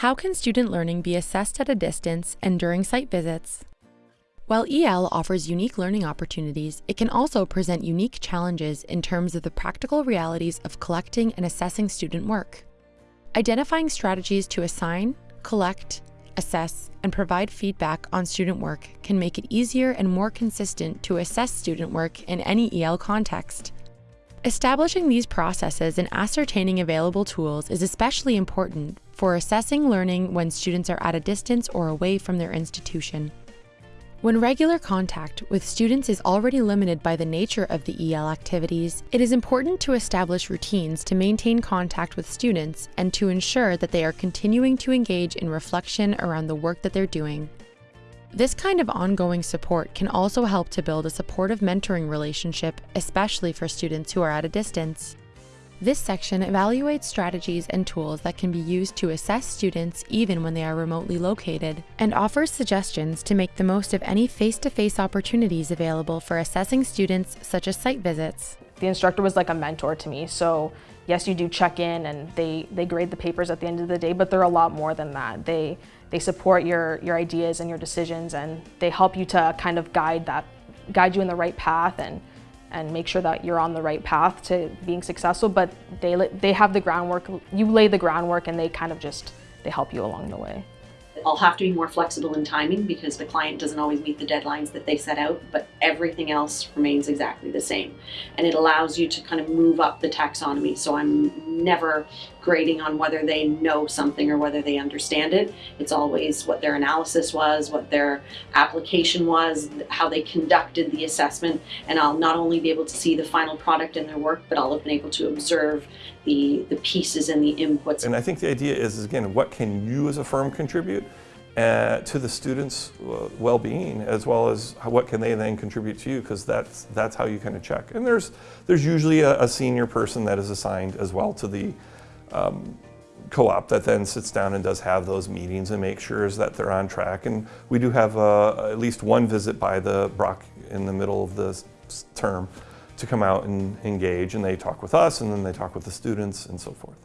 How can student learning be assessed at a distance and during site visits? While EL offers unique learning opportunities, it can also present unique challenges in terms of the practical realities of collecting and assessing student work. Identifying strategies to assign, collect, assess, and provide feedback on student work can make it easier and more consistent to assess student work in any EL context. Establishing these processes and ascertaining available tools is especially important for assessing learning when students are at a distance or away from their institution. When regular contact with students is already limited by the nature of the EL activities, it is important to establish routines to maintain contact with students and to ensure that they are continuing to engage in reflection around the work that they're doing. This kind of ongoing support can also help to build a supportive mentoring relationship, especially for students who are at a distance. This section evaluates strategies and tools that can be used to assess students even when they are remotely located, and offers suggestions to make the most of any face-to-face -face opportunities available for assessing students, such as site visits. The instructor was like a mentor to me, so yes, you do check in and they, they grade the papers at the end of the day, but they're a lot more than that. They, they support your, your ideas and your decisions and they help you to kind of guide that, guide you in the right path and, and make sure that you're on the right path to being successful, but they, they have the groundwork, you lay the groundwork and they kind of just, they help you along the way. I'll have to be more flexible in timing because the client doesn't always meet the deadlines that they set out, but everything else remains exactly the same. And it allows you to kind of move up the taxonomy. So I'm never grading on whether they know something or whether they understand it. It's always what their analysis was, what their application was, how they conducted the assessment, and I'll not only be able to see the final product in their work, but I'll have been able to observe the, the pieces and the inputs. And I think the idea is, is again, what can you as a firm contribute? Uh, to the students' well-being as well as how, what can they then contribute to you because that's that's how you kind of check and there's there's usually a, a senior person that is assigned as well to the um, co-op that then sits down and does have those meetings and make sure that they're on track and we do have uh, at least one visit by the Brock in the middle of the term to come out and engage and they talk with us and then they talk with the students and so forth.